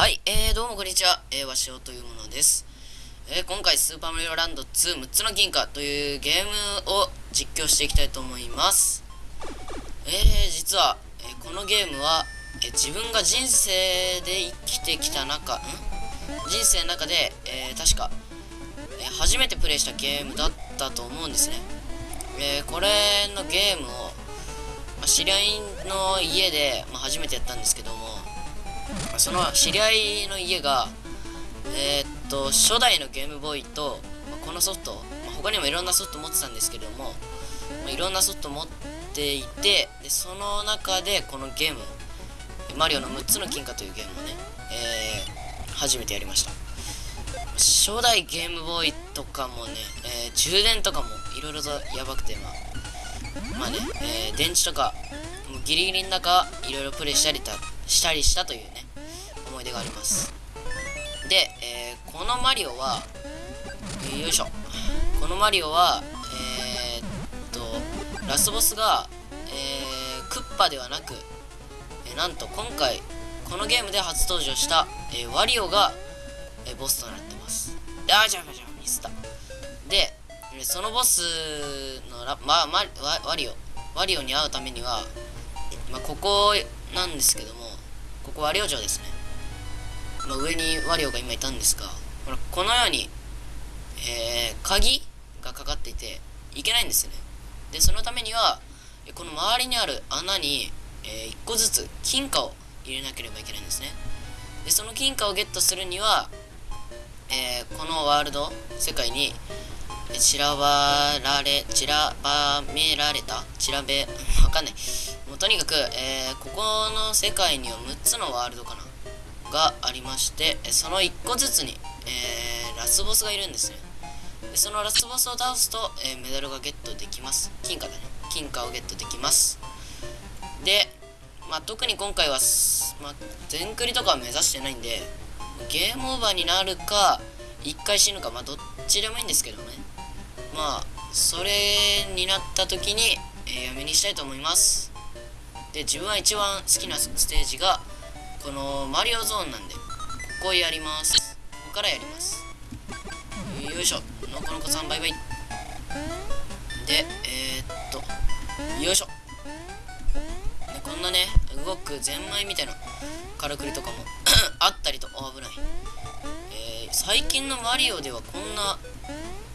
はい、えー、どうもこんにちは、えー、わしおというものです。えー、今回、スーパーマリオランド2、6つの銀貨というゲームを実況していきたいと思います。えー、実は、えーこのゲームは、えー自分が人生で生きてきた中、ん？人生の中で、えー確か、えー初めてプレイしたゲームだったと思うんですね。えーこれのゲームを、まあ知り合いの家で、まあ、初めてやったんですけども、その知り合いの家が、えーっと、初代のゲームボーイと、まあこのソフト、まあ他にもいろんなソフト持ってたんですけども、まあいろんなソフト持っていて、でその中でこのゲーム、マリオの6つの金貨というゲームをね、えー初めてやりました。初代ゲームボーイとかもね、えー充電とかもいろいろとやばくて、まあ、まあね、え電池とか、もうギリギリの中、いろいろプレイしたりたしたりしたというね、思い出があります。で、えーこのマリオは、よいしょ。このマリオは、えーっと、ラスボスが、えークッパではなく、えなんと今回、このゲームで初登場した、えワリオが、えボスとなってます。であー、じゃあ、じゃあ、ミスった。で、そのボスのラ、ま、ま、ワワリオ、ワリオに会うためには、まあ、ここなんですけども、ここワリオ城ですね。まあ、上にワリオが今いたんですが、ほらこのように、えー鍵がかかっていて、いけないんですよね。で、そのためには、えこの周りにある穴に、え1個ずつ金貨を入れなければいけないんですね。で、その金貨をゲットするには、えーこのワールド、世界に、散らばられ、散らばめられた？散らべ、わかんない。もうとにかく、えーここの世界には6つのワールドかな？がありまして、その1個ずつに、えーラスボスがいるんですね。でそのラスボスを倒すと、えーメダルがゲットできます。金貨だね。金貨をゲットできます。で、まあ、特に今回は、まあ、全クリとかは目指してないんで、ゲームオーバーになるか、1回死ぬか、まあ、どっちでもいいんですけどね。まあ、それになった時に、えーやめにしたいと思います。で、自分は一番好きなステージが、このマリオゾーンなんで、ここやります。ここからやります。よいしょ。のこのこさんバイバイ。で、えー、っと、よいしょ。ね、こんなね、動くゼンマイみたいなからくりとかも あったりと、あ危ない。えー最近のマリオではこんな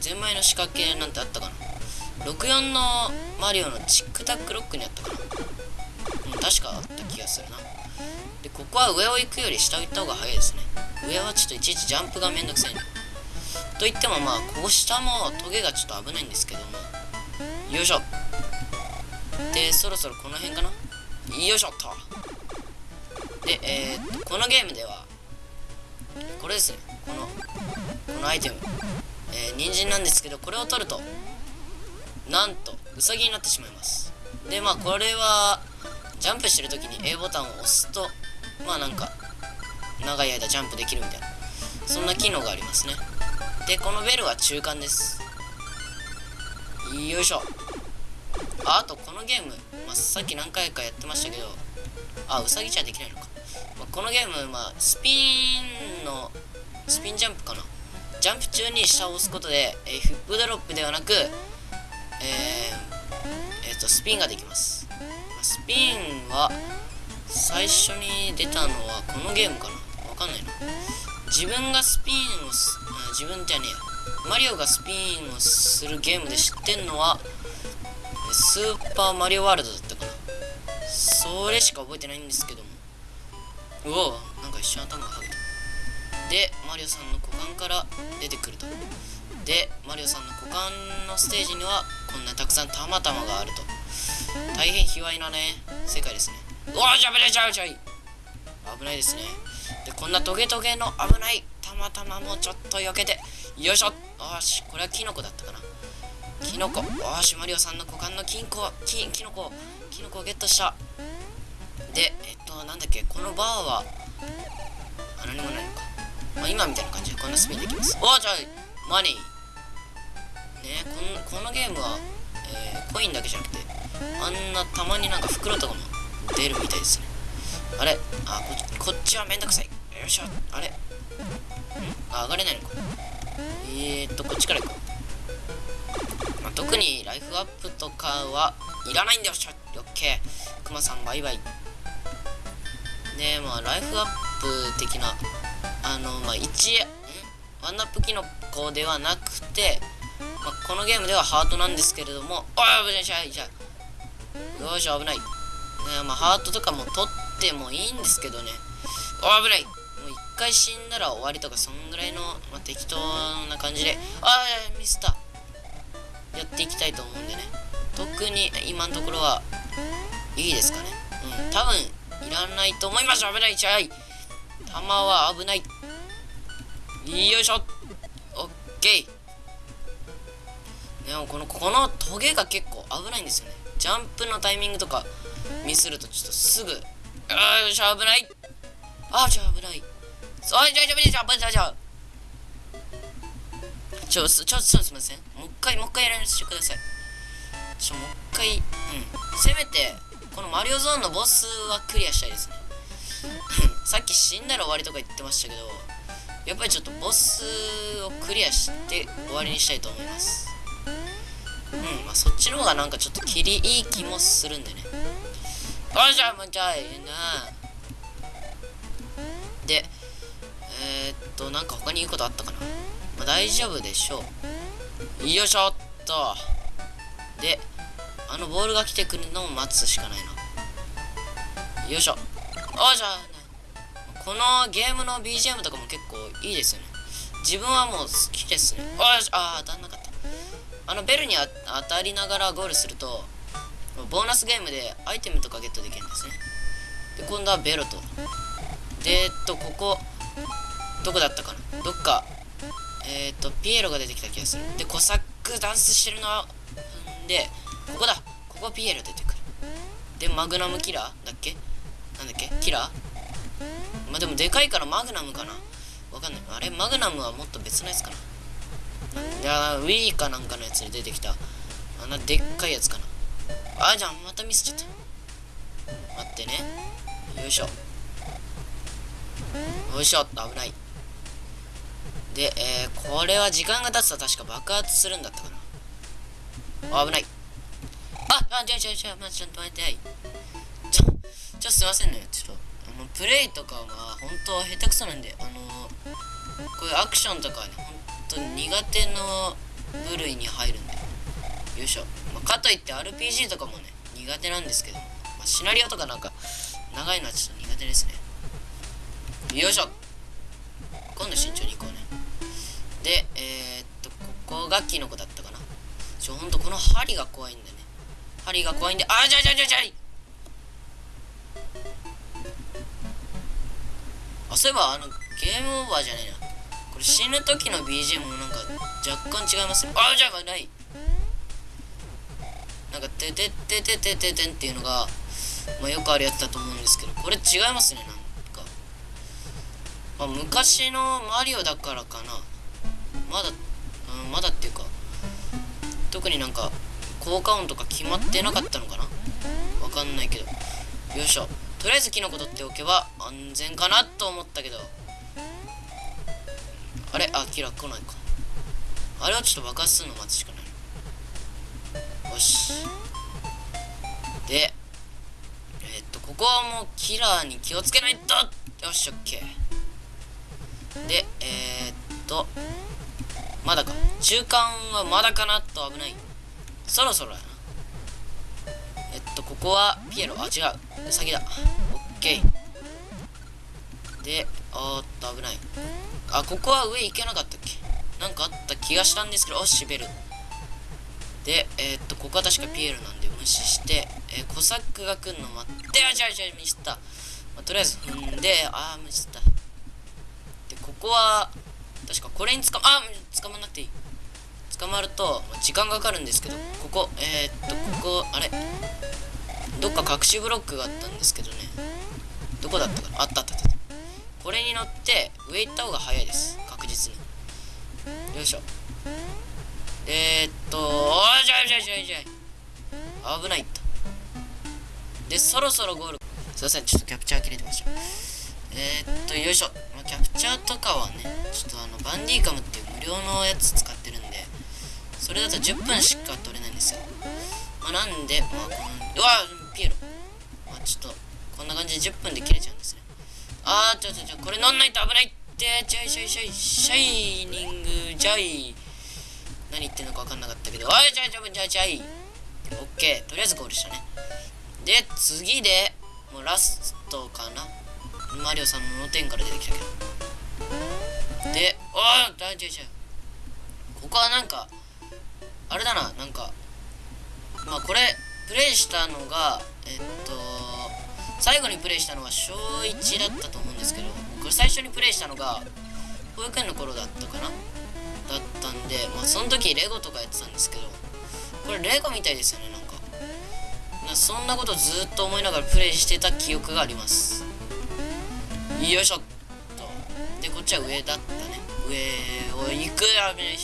ゼンマイの仕掛けなんてあったかな？64のマリオのチックタックロックにあったかな？うん、確かあった気がするな。で、ここは上を行くより下を行った方が早いですね。上はちょっといちいちジャンプがめんどくさいね。と言ってもまあ、ここ下もトゲがちょっと危ないんですけども。よいしょ。で、そろそろこの辺かな？よいしょっと。で、えー、っと、このゲームでは、これですね。この、このアイテム。えー、人参なんですけど、これを取ると、なんと、ウサギになってしまいます。で、まあ、これは、ジャンプしてる時に A ボタンを押すと、まあなんか、長い間ジャンプできるみたいな、そんな機能がありますね。で、このベルは中間です。よいしょ。あと、このゲーム、まあ、さっき何回かやってましたけど、あ、ウサギじゃできないのか。まあ、このゲーム、まあ、スピンの、スピンジャンプかな。ジャンプ中に下を押すことで、えーフップドロップではなく、えー、えーと、スピンができます。まスピンは、最初に出たのはこのゲームかなわかんないな。自分がスピンをす、自分じゃねえや。マリオがスピンをするゲームで知ってんのは、スーパーマリオワールドだったかな。それしか覚えてないんですけども。うおなんか一瞬頭がはげた。で、マリオさんの股間から出てくると。で、マリオさんの股間のステージには、こんなたくさんたまたまがあると。大変卑猥なね、世界ですね。うわー、じゃぶれちゃうちゃい危ないですね。で、こんなトゲトゲの危ないたまたまもちょっと避けて、よいしょよし、これはキノコだったかな。キノコ。よし、マリオさんの股間の金庫、金、キノコ、キノコをゲットした。で、えっと、なんだっけ、このバーは、何もないのか。まあ、今みたいな感じでこんなスピンできます。おー、じゃあ、マニー。ねこのこのゲームは、えーコインだけじゃなくて、あんなたまになんか袋とかも出るみたいですね。あれ？あこ、こっちはめんどくさい。よいしょ。あれ？ん？あ上がれないのか。えーっとこっちから行こう、まあ、特にライフアップとかはいらないんだよ。しょオッケー。クマさんバイバイ。でまあライフアップ的なあのまあ1ワンナップキノコではなくて、まあ、このゲームではハートなんですけれどもあ危ないじゃじゃよし危ない、ねまあ、ハートとかも取ってもいいんですけどね。あ危ない。もう一回死んだら終わりとかそんぐらいの、まあ、適当な感じで。ああミスったやっていきたいと思うんでね。特に今のところはいいですかね。うん。多分いらないと思います。危ないちゃい。弾は危ない。よいしょ。オッケー。でもこのこのトゲが結構危ないんですよね。ジャンプのタイミングとかミスるとちょっとすぐあよし危ない。あじゃあ危ない。あじゃあじゃあじゃあじゃじゃちょちょちょすみません。もう一回もう一回やらせてください。ちょもう一回うん。せめてこのマリオゾーンのボスはクリアしたいですね。さっき死んだら終わりとか言ってましたけどやっぱりちょっとボスをクリアして終わりにしたいと思います。うんまあそっちの方がなんかちょっと切りいい気もするんでね。あじゃあもうじゃあええなでえー、っとなんか他に言うことあったかな、まあ、大丈夫でしょう。よいしょっと。であのボールが来てくるのを待つしかないな。よいしょ。あじゃあこのゲームの BGM とかも結構いいですよね。自分はもう好きですね。ああ当たんなかった。あのベルに当たりながらゴールするとボーナスゲームでアイテムとかゲットできるんですね。で今度はベロと。でえっとここどこだったかな？どっか。えー、っとピエロが出てきた気がする。でコサックダンスしてるのでここだ。ここピエロ出てくる。でマグナムキラー？だっけ？なんだっけ？キラー？まあでもでかいからマグナムかな。わかんない。あれマグナムはもっと別のやつかな。いやウィーかなんかのやつに出てきた。あんなでっかいやつかな。あじゃあまたミスちゃった。待ってね。よいしょ。よいしょ。危ない。で、えー、これは時間が経つと確か爆発するんだったかな。危ない。ああじゃあじゃあじゃあちょっと待って。ちょちょすいませんね。ちょっと。のプレイとかが本当下手くそなんであのこういうアクションとかはね本当に苦手の部類に入るんでよ。いしょ、まあ、かといって RPG とかもね苦手なんですけど、まあ、シナリオとかなんか長いのはちょっと苦手ですね。よいしょ。今度慎重に行こうね。でえー、っとここがキノコだったかな。ちょほんとこの針が怖いんだね。針が怖いんであじゃじゃじゃじゃあそういえばあのゲームオーバーじゃねえな。これ死ぬ時の BGM もなんか若干違いますねあじゃあない。なんか「てててててててん」っていうのが、まあ、よくあるやつだと思うんですけどこれ違いますねなんか、まあ、昔のマリオだからかな。まだ、うん、まだっていうか特になんか効果音とか決まってなかったのかな。わかんないけど。よいしょ。とりあえずキノコ取っておけば安全かなと思ったけど。あれ？あキラ来ないか。あれはちょっと爆発するの待つしかない。よし。でえー、っとここはもうキラーに気をつけないと。よしオッケー。でえー、っとまだか。中間はまだかなと危ない。そろそろやな。えっとここはピエロ？あ違う。ウサギだ。オッケー。でおっと危ない。あここは上行けなかったっけ？なんかあった気がしたんですけどおしべる。でえー、っとここは確かピエロなんで無視して、えー、コサックが来るの待って。あじゃあじゃあミスった、まあ、とりあえず踏んでああミスった。でここは確かこれにつかまあ捕まんなくていい。捕まると時間がかかるんですけどここえー、っとここあれ？どっか隠しブロックがあったんですけどね。どこだったかな？あったあったあった。これに乗って上行った方が早いです。確実に。よいしょ。えー、っとおいじゃいじゃいじゃいじゃい。危ないとでそろそろゴール。すいませんちょっとキャプチャー切れてました。えー、っとよいしょ。キャプチャーとかはねちょっとあのバンディーカムっていう無料のやつ使ってるんでそれだと10分しか取れないんですよ。まあなんでまあこのうわピエロまあちょっとこんな感じで10分で切れちゃうんですね。あーちょちょちょこれ乗んないと危ないって。ちょいちょいちょいシャイニングジャイ。何言ってんのか分かんなかったけど。おいちょいちょいちょいちょいオッケー。とりあえずゴールしたね。で次でもうラストかな。マリオさんの点から出てきたけど。でおい大丈夫ここはなんかあれだな。なんかまあこれプレイしたのがえっと最後にプレイしたのは小1だったと思うんですけどこれ最初にプレイしたのが保育園の頃だったかな？だったんでまあその時レゴとかやってたんですけどこれレゴみたいですよねなんか。そんなことずっと思いながらプレイしてた記憶があります。よいしょっと。でこっちは上だったね。上を行く危ない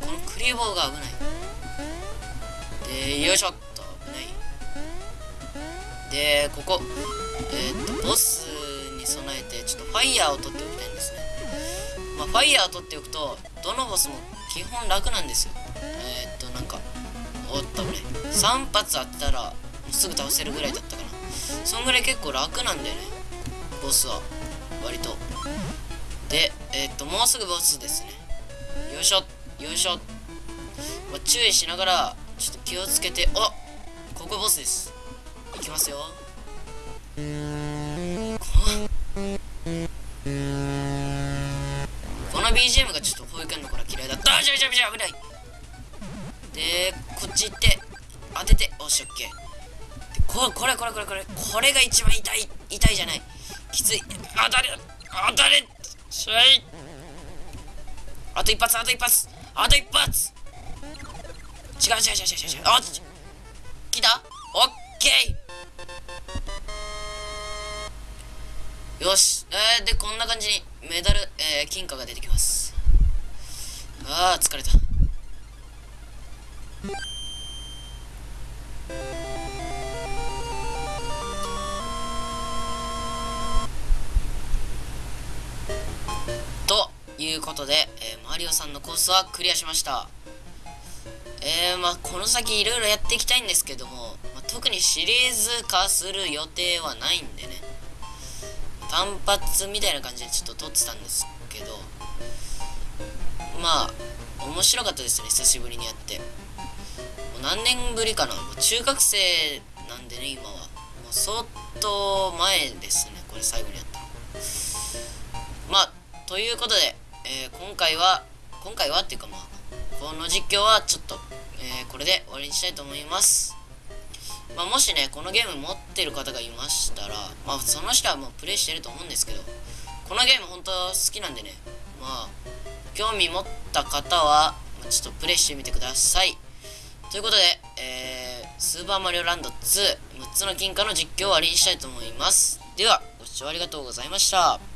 このクリボーが危ない。でよいしょっと。危ない。でここ。えー、っとボスに備えてちょっとファイヤーを取っておきたいんですね。まあファイヤーを取っておくとどのボスも基本楽なんですよ。えー、っとなんかおっと俺3発当てたらすぐ倒せるぐらいだったかな。そんぐらい結構楽なんだよね。ボスは。割と。でえー、っともうすぐボスですね。よいしょよいしょ、まあ、注意しながらちょっと気をつけて。あここボスです。いきますよ。この BGM がちょっと保育園の頃嫌いだ。ったあじゃじゃじゃ危ない。でこっち行って当てて。おしオッケー。ここれこれこれこれ。これが一番痛い痛いじゃない。きつい。当たれ当たれ。しゃい。あと一発あと一発。あと一発。違う違う違う違う違う。あ来た？オッケー。よし。えー、でこんな感じにメダル、えー、金貨が出てきます。あー疲れた。ということで、えー、マリオさんのコースはクリアしました。えー、まあこの先いろいろやっていきたいんですけども、まあ、特にシリーズ化する予定はないんでね。単発みたいな感じでちょっと撮ってたんですけどまあ面白かったですね久しぶりにやって。もう何年ぶりかな。もう中学生なんでね今は。もう相当前ですねこれ最後にやったの。まあということで、えー、今回は今回はっていうかまあこの実況はちょっと、えー、これで終わりにしたいと思います。まあ、もしねこのゲーム持ってる方がいましたらまあその人はもうプレイしてると思うんですけどこのゲーム本当好きなんでねまあ興味持った方はちょっとプレイしてみてください。ということで、えー、スーパーマリオランド26つの金貨の実況を終わりにしたいと思います。ではご視聴ありがとうございました。